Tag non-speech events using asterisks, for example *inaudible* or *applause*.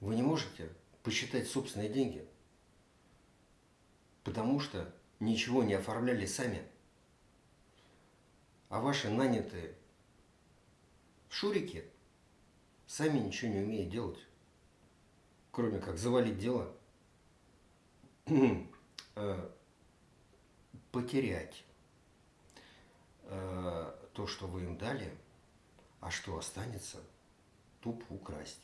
Вы не можете посчитать собственные деньги, потому что ничего не оформляли сами. А ваши нанятые шурики сами ничего не умеют делать, кроме как завалить дело, *clears throat* э, потерять э, то, что вы им дали, а что останется, тупо украсть.